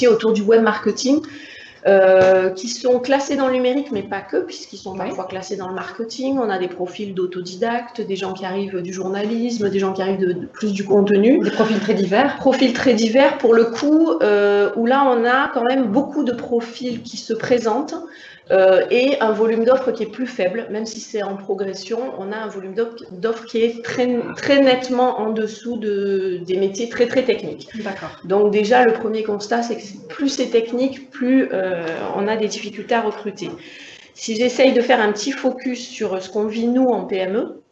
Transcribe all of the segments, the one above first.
métiers autour du web marketing euh, qui sont classés dans le numérique, mais pas que, puisqu'ils sont parfois classés dans le marketing. On a des profils d'autodidactes, des gens qui arrivent du journalisme, des gens qui arrivent de, plus du contenu. Des profils très divers. Profils très divers, pour le coup, euh, où là, on a quand même beaucoup de profils qui se présentent. Euh, et un volume d'offres qui est plus faible, même si c'est en progression, on a un volume d'offres qui est très, très nettement en dessous de, des métiers très très techniques. Donc déjà, le premier constat, c'est que plus c'est technique, plus euh, on a des difficultés à recruter. Si j'essaye de faire un petit focus sur ce qu'on vit nous en PME,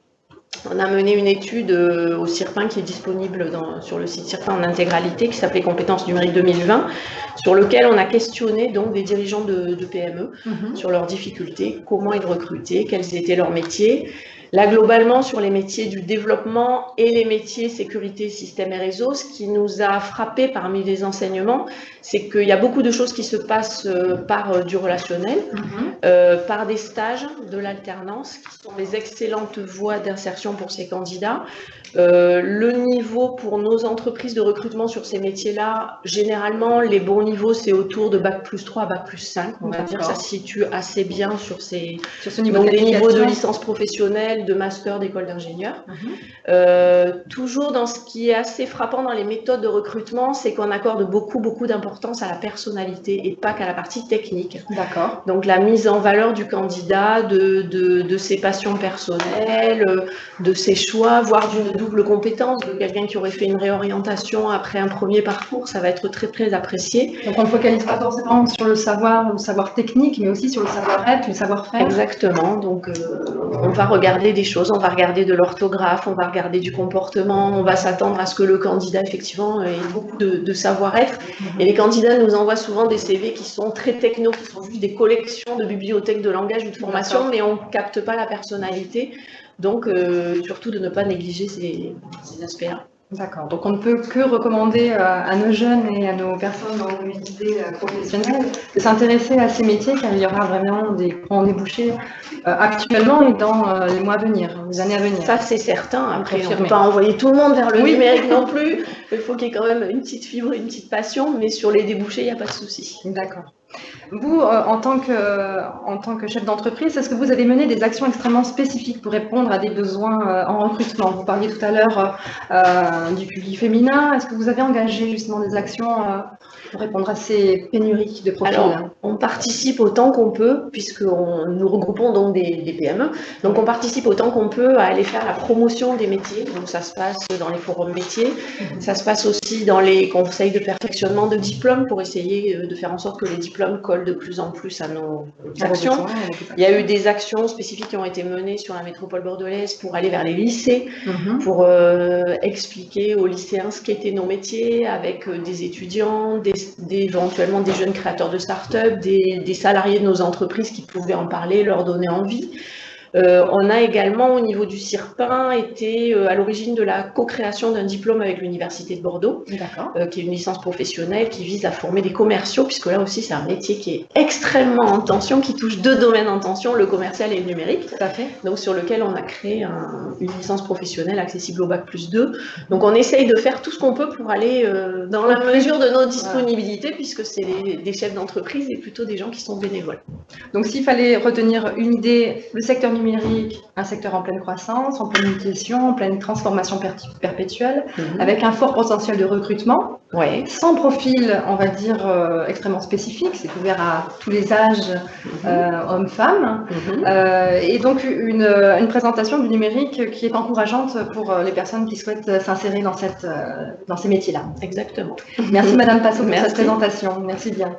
on a mené une étude euh, au CIRPIN qui est disponible dans, sur le site CIRPIN en intégralité, qui s'appelait Compétences numériques 2020, sur lequel on a questionné donc des dirigeants de, PME mhm. sur leurs difficultés, comment ils recrutaient, quels étaient leurs métiers. Là, globalement, sur les métiers du développement et les métiers sécurité, système et réseau, ce qui nous a frappé parmi les enseignements, c'est qu'il y a beaucoup de choses qui se passent euh, par euh, du relationnel, mhm. euh, par des stages, de l'alternance, qui sont des excellentes voies d'insertion pour ces candidats. le niveau pour nos entreprises de recrutement sur ces métiers-là, généralement, les bons niveaux, c'est autour de Bac plus 3 à Bac plus 5. On va dire que ça se situe assez bien sur, ces, sur ce niveau des niveaux de licence professionnelle, de master, d'école d'ingénieur. Mhm. toujours dans ce qui est assez frappant dans les méthodes de recrutement, c'est qu'on accorde beaucoup, beaucoup d'importance à la personnalité et pas qu'à la partie technique. D'accord. Donc la mise en valeur du candidat, de, de, ses passions personnelles, de ses choix, voire d'une double compétence, de quelqu'un qui aurait fait une réorientation après un premier parcours, ça va être très très apprécié. Donc on ne focalise pas forcément sur le savoir, le savoir technique, mais aussi sur le savoir-être, le savoir-faire. Exactement. Donc euh, on va regarder des choses, on va regarder de l'orthographe, on va regarder du comportement, on va s'attendre à ce que le candidat effectivement ait beaucoup de, de savoir-être. Et les candidats nous envoient souvent des CV qui sont très techno, qui sont juste des collections de bibliothèques de langage ou de formation, mais on ne capte pas la personnalité. Donc, euh, surtout de ne pas négliger ces, ces aspects-là. D'accord. Donc on ne peut que recommander euh, à, nos jeunes et à nos personnes en mobilité euh, professionnelle de s'intéresser à ces métiers car il y aura vraiment des grands débouchés actuellement et dans les mois à venir, les années à venir. Ça c'est certain. Après, on ne peut pas envoyer tout le monde vers le numérique non plus. Il faut qu'il y ait quand même une petite fibre, une petite passion, mais sur les débouchés, il n'y a pas de souci. D'accord. Vous, euh, en, tant que, chef d'entreprise, est-ce que vous avez mené des actions extrêmement spécifiques pour répondre à des besoins euh, en recrutement? Vous parliez tout à l'heure euh, du public féminin. Est-ce que vous avez engagé justement des actions pour répondre à ces pénuries de profils? Alors, on participe autant qu'on peut, puisque nous regroupons donc des, PME. Donc, on participe autant qu'on peut à aller faire la promotion des métiers. Donc, ça se passe dans les forums métiers. Ça se passe aussi dans les conseils de perfectionnement de diplômes pour essayer de faire en sorte que les diplômes collent de plus en plus à nos actions. Il y a eu des actions spécifiques qui ont été menées sur la métropole bordelaise pour aller vers les lycées, mhm. pour euh, expliquer aux lycéens ce qu'étaient nos métiers avec euh, des étudiants, des, éventuellement des jeunes créateurs de start-up, des, des salariés de nos entreprises qui pouvaient en parler, leur donner envie. Euh, on a également, au niveau du CIRPIN, été euh, à l'origine de la co-création d'un diplôme avec l'Université de Bordeaux, euh, qui est une licence professionnelle qui vise à former des commerciaux, puisque là aussi, c'est un métier qui est extrêmement en tension, qui touche deux domaines en tension, le commercial et le numérique. Tout à fait. Donc, sur lequel on a créé une licence professionnelle accessible au Bac plus 2. Donc, on essaye de faire tout ce qu'on peut pour aller dans la mesure de nos disponibilités, puisque c'est des chefs d'entreprise et plutôt des gens qui sont bénévoles. Donc, s'il fallait retenir une idée, le secteur numérique, un secteur en pleine croissance, en pleine mutation, en pleine transformation perpétuelle, mhm. avec un fort potentiel de recrutement, ouais. sans profil, on va dire, euh, extrêmement spécifique, c'est ouvert à tous les âges, mhm. euh, hommes-femmes, mhm. euh, et donc une, une, présentation du numérique qui est encourageante pour les personnes qui souhaitent s'insérer dans, cette, dans ces métiers-là. Exactement. Merci Madame Passot pour cette présentation, merci bien.